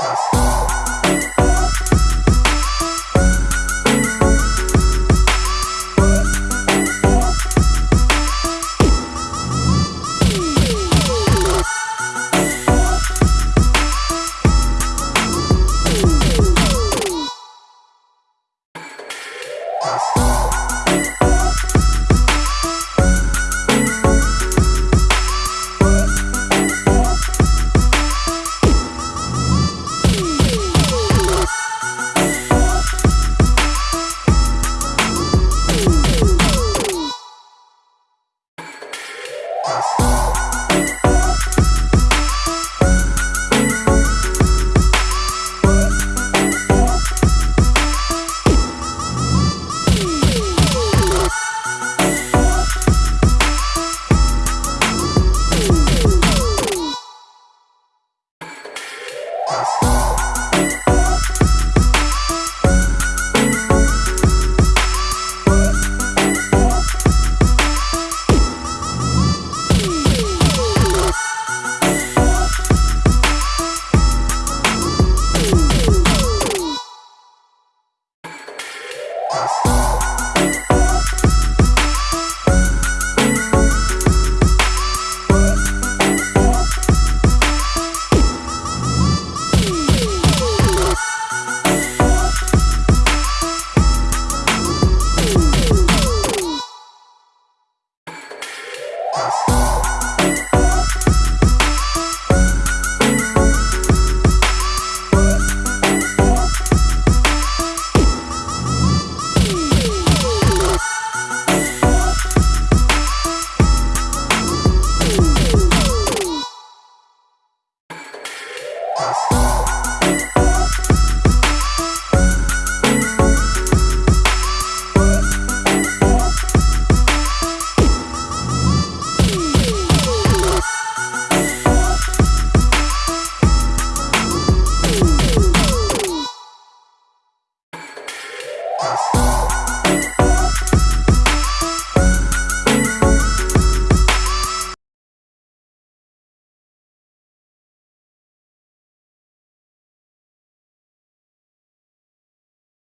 Bye. Bye.